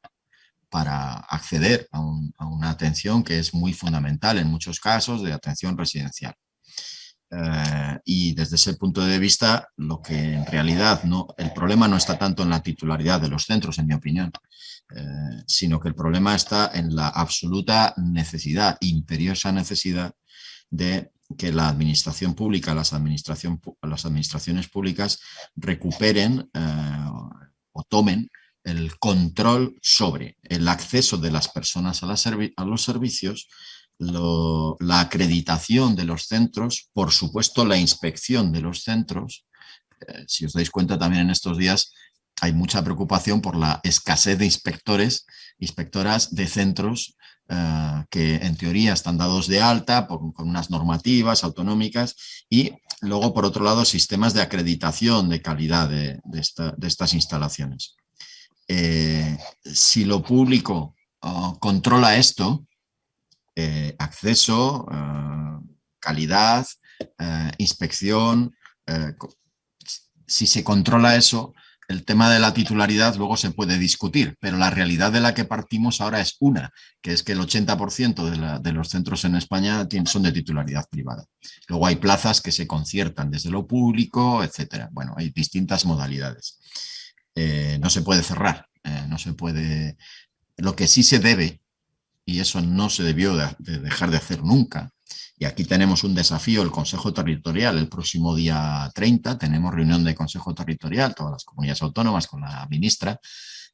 para acceder a, una atención que es muy fundamental en muchos casos de atención residencial. Eh, y desde ese punto de vista, lo que en realidad no, el problema no está tanto en la titularidad de los centros, en mi opinión, eh, sino que el problema está en la absoluta necesidad, imperiosa necesidad de que la administración pública, las, administración, las administraciones públicas recuperen eh, o tomen el control sobre el acceso de las personas a, los servicios, la acreditación de los centros, por supuesto la inspección de los centros. Eh, si os dais cuenta también en estos días hay mucha preocupación por la escasez de inspectores, inspectoras de centros eh, que en teoría están dados de alta con unas normativas autonómicas y luego, por otro lado, sistemas de acreditación de calidad de, estas instalaciones. Eh, si lo público oh, controla esto, eh, acceso, calidad, inspección, si se controla eso, el tema de la titularidad luego se puede discutir, pero la realidad de la que partimos ahora es una, que es que el 80% de, los centros en España son de titularidad privada. Luego hay plazas que se conciertan desde lo público, etcétera. Bueno, hay distintas modalidades. Eh, no se puede cerrar, eh, no se puede... Lo que sí se debe, y eso no se debió de dejar de hacer nunca, y aquí tenemos un desafío, el Consejo Territorial, el próximo día 30 tenemos reunión de Consejo Territorial, todas las comunidades autónomas con la ministra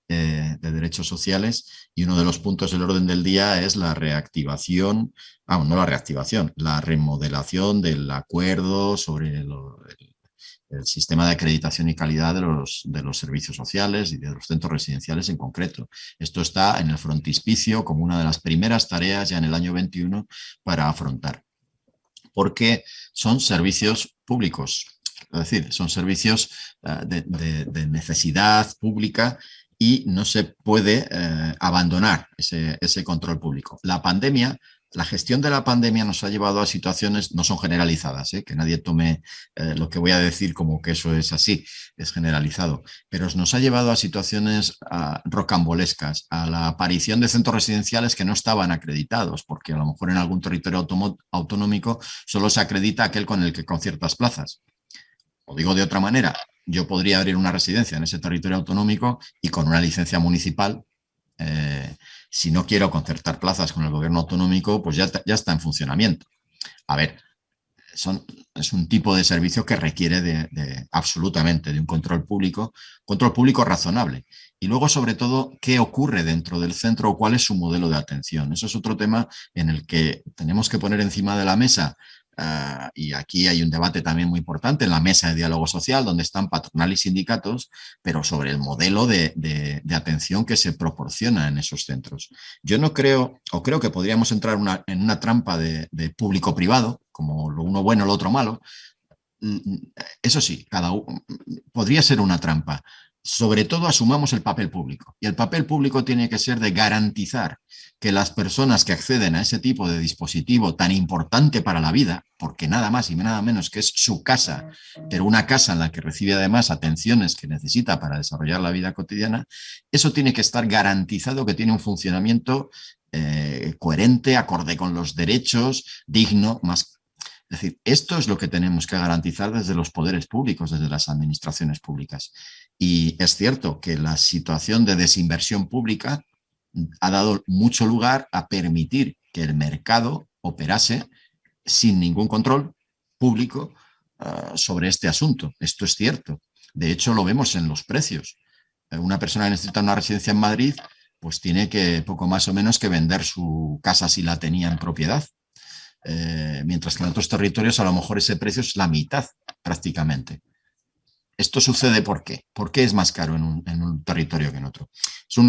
eh, de Derechos Sociales y uno de los puntos del orden del día es la reactivación, ah, no la reactivación, la remodelación del acuerdo sobre el, sistema de acreditación y calidad de los, de los servicios sociales y de los centros residenciales en concreto. Esto está en el frontispicio como una de las primeras tareas ya en el año 21 para afrontar porque son servicios públicos. Es decir, son servicios eh, de, necesidad pública y no se puede eh, abandonar ese, ese control público. La pandemia la gestión de la pandemia nos ha llevado a situaciones, no son generalizadas, ¿eh? que nadie tome eh, lo que voy a decir como que eso es así, es generalizado, pero nos ha llevado a situaciones rocambolescas, a la aparición de centros residenciales que no estaban acreditados, porque a lo mejor en algún territorio autonómico solo se acredita aquel con el que con ciertas plazas. O digo de otra manera, yo podría abrir una residencia en ese territorio autonómico y con una licencia municipal si no quiero concertar plazas con el gobierno autonómico, pues ya, ya está en funcionamiento. A ver, es un tipo de servicio que requiere de, absolutamente de un control público, control público razonable. Y luego, sobre todo, qué ocurre dentro del centro o cuál es su modelo de atención. Eso es otro tema en el que tenemos que poner encima de la mesa Ah, y aquí hay un debate también muy importante en la mesa de diálogo social, donde están patronal y sindicatos, pero sobre el modelo de, de, atención que se proporciona en esos centros. Yo no creo, o creo que podríamos entrar en una trampa de, público-privado, como lo uno bueno, lo otro malo. Mm, mm, eso sí, cada uno, podría ser una trampa sobre todo asumamos el papel público. Y el papel público tiene que ser de garantizar que las personas que acceden a ese tipo de dispositivo tan importante para la vida, porque nada más y nada menos que es su casa, pero una casa en la que recibe además atenciones que necesita para desarrollar la vida cotidiana, eso tiene que estar garantizado que tiene un funcionamiento eh, coherente, acorde con los derechos, digno, más es decir, esto es lo que tenemos que garantizar desde los poderes públicos, desde las administraciones públicas. Y es cierto que la situación de desinversión pública ha dado mucho lugar a permitir que el mercado operase sin ningún control público ah, sobre este asunto. Esto es cierto. De hecho, lo vemos en los precios. Eh, una persona que necesita una residencia en Madrid pues tiene que poco más o menos que vender su casa si la tenía en propiedad. Eh, mientras que en otros territorios a lo mejor ese precio es la mitad prácticamente. ¿Esto sucede por qué? ¿Por qué es más caro en un, territorio que en otro?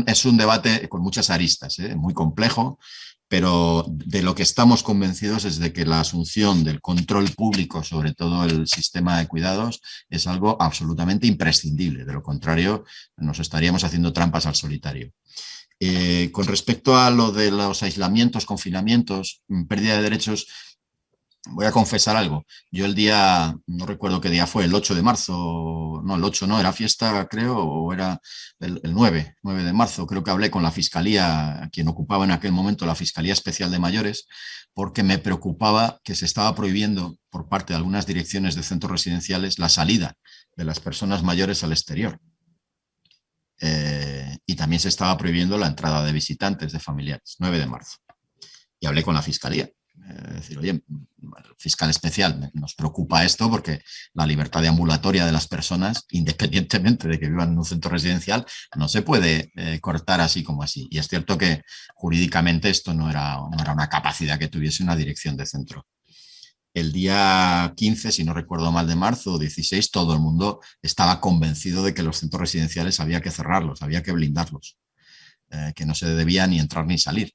Es un, debate con muchas aristas, ¿eh? muy complejo, pero de lo que estamos convencidos es de que la asunción del control público sobre todo el sistema de cuidados es algo absolutamente imprescindible. De lo contrario, nos estaríamos haciendo trampas al solitario. Eh, con respecto a lo de los aislamientos, confinamientos, mm, pérdida de derechos, voy a confesar algo. Yo el día, no recuerdo qué día fue, el 8 de marzo, no, el 8 no, era fiesta creo, o era el, 9, 9 de marzo, creo que hablé con la Fiscalía, quien ocupaba en aquel momento la Fiscalía Especial de Mayores, porque me preocupaba que se estaba prohibiendo por parte de algunas direcciones de centros residenciales la salida de las personas mayores al exterior. Eh, y también se estaba prohibiendo la entrada de visitantes, de familiares, 9 de marzo. Y hablé con la Fiscalía es decir, oye, fiscal especial, nos preocupa esto porque la libertad de ambulatoria de las personas, independientemente de que vivan en un centro residencial, no se puede eh, cortar así como así. Y es cierto que jurídicamente esto no era una capacidad que tuviese una dirección de centro. El día 15, si no recuerdo mal, de marzo o 16, todo el mundo estaba convencido de que los centros residenciales había que cerrarlos, había que blindarlos, eh, que no se debía ni entrar ni salir.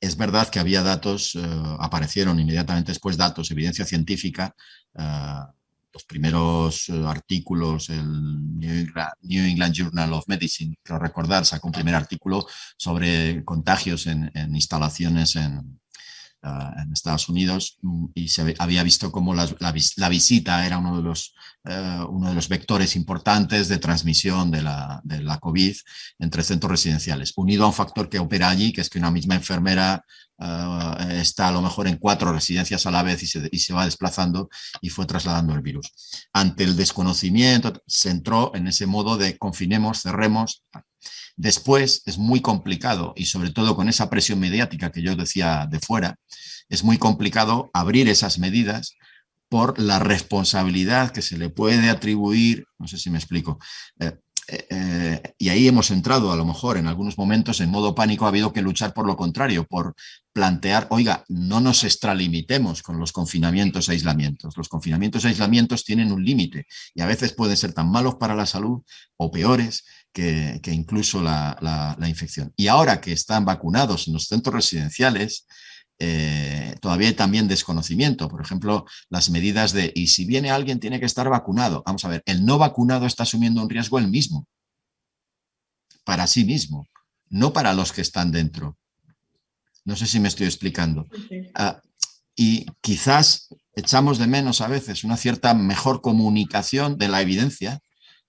Es verdad que había datos, eh, aparecieron inmediatamente después datos, evidencia científica, eh, los primeros artículos, el New England, Journal of Medicine, creo recordar, sacó un primer artículo sobre contagios en instalaciones en, en Estados Unidos mm, y se había visto cómo la, visita era uno de, los, eh, uno de los vectores importantes de transmisión de la, de la COVID entre centros residenciales, unido a un factor que opera allí, que es que una misma enfermera eh, está a lo mejor en cuatro residencias a la vez y se, y se, va desplazando y fue trasladando el virus. Ante el desconocimiento se entró en ese modo de confinemos, cerremos, Después es muy complicado, y sobre todo con esa presión mediática que yo decía de fuera, es muy complicado abrir esas medidas por la responsabilidad que se le puede atribuir, no sé si me explico, eh, eh, eh, y ahí hemos entrado a lo mejor en algunos momentos en modo pánico, ha habido que luchar por lo contrario, por plantear, oiga, no nos extralimitemos con los confinamientos e aislamientos. Los confinamientos e aislamientos tienen un límite y a veces pueden ser tan malos para la salud o peores que, incluso la, infección. Y ahora que están vacunados en los centros residenciales, eh, todavía hay también desconocimiento. Por ejemplo, las medidas de, y si viene alguien tiene que estar vacunado. Vamos a ver, el no vacunado está asumiendo un riesgo él mismo, para sí mismo, no para los que están dentro. No sé si me estoy explicando. Ah, y quizás echamos de menos a veces una cierta mejor comunicación de la evidencia,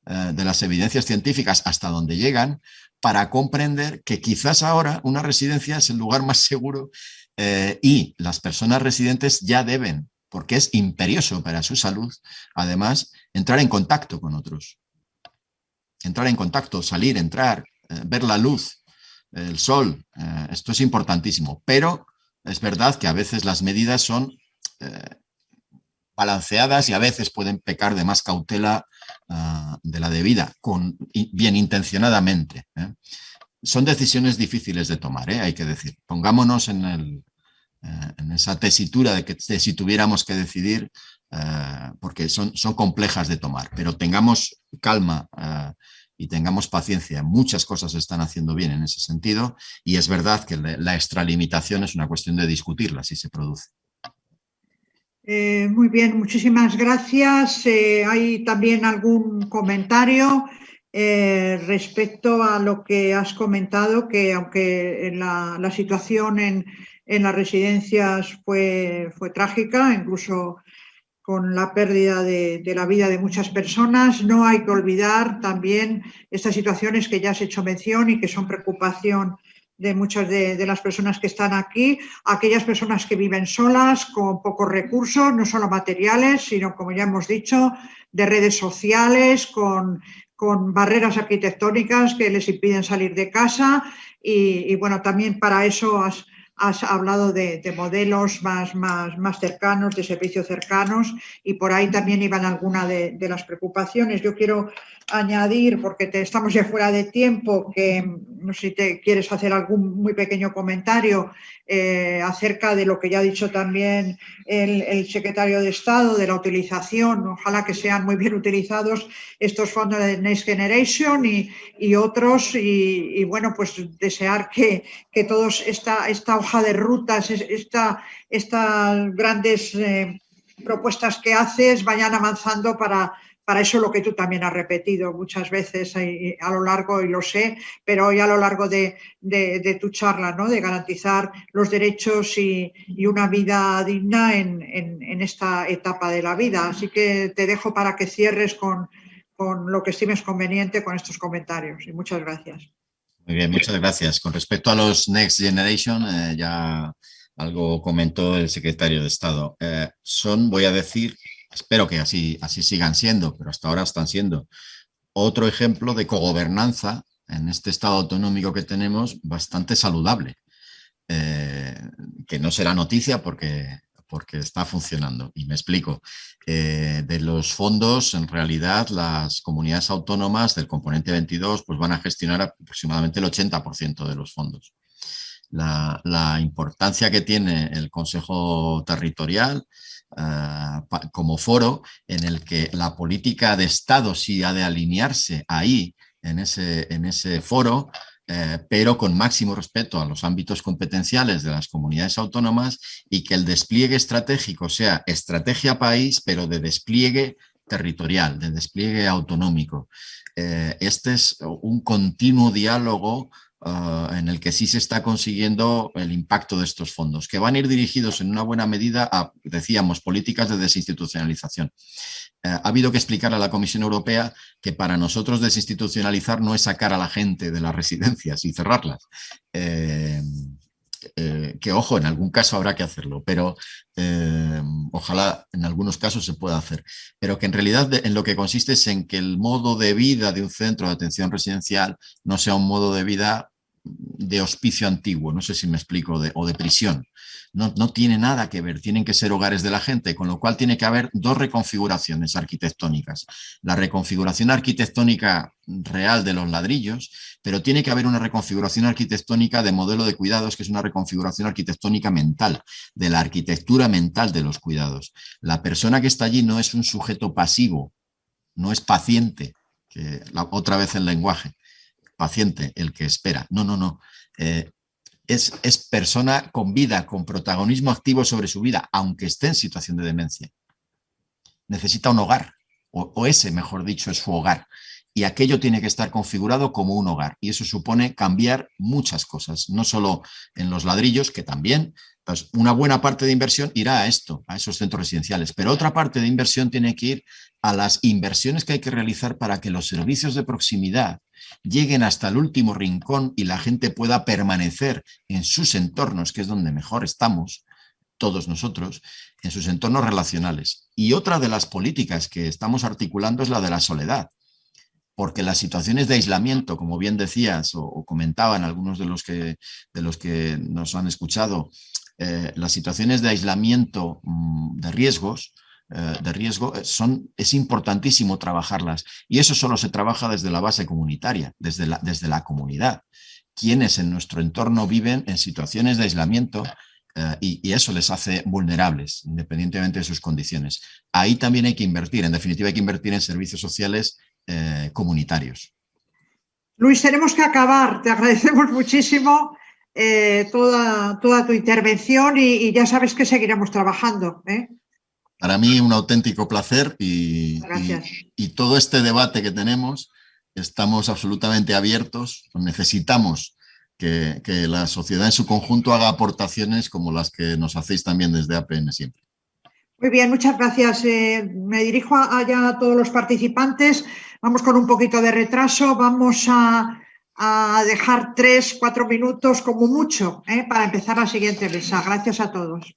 eh, de las evidencias científicas hasta donde llegan, para comprender que quizás ahora una residencia es el lugar más seguro eh, y las personas residentes ya deben, porque es imperioso para su salud, además, entrar en contacto con otros. Entrar en contacto, salir, entrar, eh, ver la luz, el sol, esto es importantísimo, pero es verdad que a veces las medidas son balanceadas y a veces pueden pecar de más cautela ah, de la debida, con, bien intencionadamente. Son decisiones difíciles de tomar, hay que decir. Pongámonos en eh, esa tesitura de que si tuviéramos que decidir, eh, porque son, son complejas de tomar, pero tengamos calma eh, y tengamos paciencia. Muchas cosas se están haciendo bien en ese sentido y es verdad que la extralimitación es una cuestión de discutirla si se produce. Muy bien, muchísimas gracias. ¿Hay también algún comentario respecto a lo que has comentado, que aunque la, situación en, en las residencias fue trágica, incluso con la pérdida de, la vida de muchas personas. No hay que olvidar también estas situaciones que ya has hecho mención y que son preocupación de muchas de, las personas que están aquí, aquellas personas que viven solas, con pocos recursos, no solo materiales, sino, como ya hemos dicho, de redes sociales, con, con barreras arquitectónicas que les impiden salir de casa. Y, y bueno, también para eso has, has hablado de, modelos más, más, más, cercanos, de servicios cercanos y por ahí también iban algunas de, las preocupaciones. Yo quiero añadir, porque te, estamos ya fuera de tiempo, que no sé si te quieres hacer algún muy pequeño comentario eh, acerca de lo que ya ha dicho también el, secretario de Estado, de la utilización, ojalá que sean muy bien utilizados estos fondos de Next Generation y, otros, y, bueno, pues desear que, que todos esta, esta de rutas, esta, estas grandes eh, propuestas que haces vayan avanzando para para eso lo que tú también has repetido muchas veces a lo largo, y lo sé, pero hoy a lo largo de, tu charla, ¿no? de garantizar los derechos y, una vida digna en, esta etapa de la vida. Así que te dejo para que cierres con, lo que estimes conveniente con estos comentarios. Y muchas gracias. Muy bien, muchas gracias. Con respecto a los Next Generation, eh, ya algo comentó el secretario de Estado. Eh, son, voy a decir, espero que así, así sigan siendo, pero hasta ahora están siendo otro ejemplo de cogobernanza en este estado autonómico que tenemos bastante saludable, eh, que no será noticia porque, porque está funcionando. Y me explico. Eh, de los fondos, en realidad, las comunidades autónomas del componente 22 pues van a gestionar aproximadamente el 80% de los fondos. La, importancia que tiene el Consejo Territorial Ah, como foro en el que la política de Estado sí ha de alinearse ahí, en ese, en ese foro, eh, pero con máximo respeto a los ámbitos competenciales de las comunidades autónomas y que el despliegue estratégico sea estrategia país, pero de despliegue territorial, de despliegue autonómico. Eh, este es un continuo diálogo Ah, en el que sí se está consiguiendo el impacto de estos fondos, que van a ir dirigidos en una buena medida a, decíamos, políticas de desinstitucionalización. Eh, ha habido que explicar a la Comisión Europea que para nosotros desinstitucionalizar no es sacar a la gente de las residencias y cerrarlas. Eh, eh, que ojo, en algún caso habrá que hacerlo, pero ojalá en algunos casos se pueda hacer, pero que en realidad en lo que consiste es en que el modo de vida de un centro de atención residencial no sea un modo de vida de hospicio antiguo, no sé si me explico, o de prisión. No, no, tiene nada que ver, tienen que ser hogares de la gente, con lo cual tiene que haber dos reconfiguraciones arquitectónicas. La reconfiguración arquitectónica real de los ladrillos, pero tiene que haber una reconfiguración arquitectónica de modelo de cuidados, que es una reconfiguración arquitectónica mental, de la arquitectura mental de los cuidados. La persona que está allí no es un sujeto pasivo, no es paciente, que la, otra vez el lenguaje, paciente, el que espera. No, no, no. Eh, es, es persona con vida, con protagonismo activo sobre su vida, aunque esté en situación de demencia. Necesita un hogar, o, ese, mejor dicho, es su hogar y aquello tiene que estar configurado como un hogar. Y eso supone cambiar muchas cosas, no solo en los ladrillos, que también, pues una buena parte de inversión irá a esto, a esos centros residenciales, pero otra parte de inversión tiene que ir a las inversiones que hay que realizar para que los servicios de proximidad lleguen hasta el último rincón y la gente pueda permanecer en sus entornos, que es donde mejor estamos, todos nosotros, en sus entornos relacionales. Y otra de las políticas que estamos articulando es la de la soledad porque las situaciones de aislamiento, como bien decías o, comentaban algunos de los que, de los que nos han escuchado, eh, las situaciones de aislamiento mm, de riesgos, de riesgo, eh, son, es importantísimo trabajarlas y eso solo se trabaja desde la base comunitaria, desde la, desde la comunidad. Quienes en nuestro entorno viven en situaciones de aislamiento y, y, eso les hace vulnerables, independientemente de sus condiciones. Ahí también hay que invertir, en definitiva hay que invertir en servicios sociales eh, comunitarios. Luis, tenemos que acabar. Te agradecemos muchísimo eh, toda, toda tu intervención y, ya sabes que seguiremos trabajando. Para mí un auténtico placer y, y, todo este debate que tenemos, estamos absolutamente abiertos, necesitamos que, que la sociedad en su conjunto haga aportaciones como las que nos hacéis también desde APN siempre. Muy bien, muchas gracias. Eh, me dirijo allá a todos los participantes. Vamos con un poquito de retraso. Vamos a, dejar tres, cuatro minutos como mucho eh, para empezar la siguiente mesa. Gracias a todos.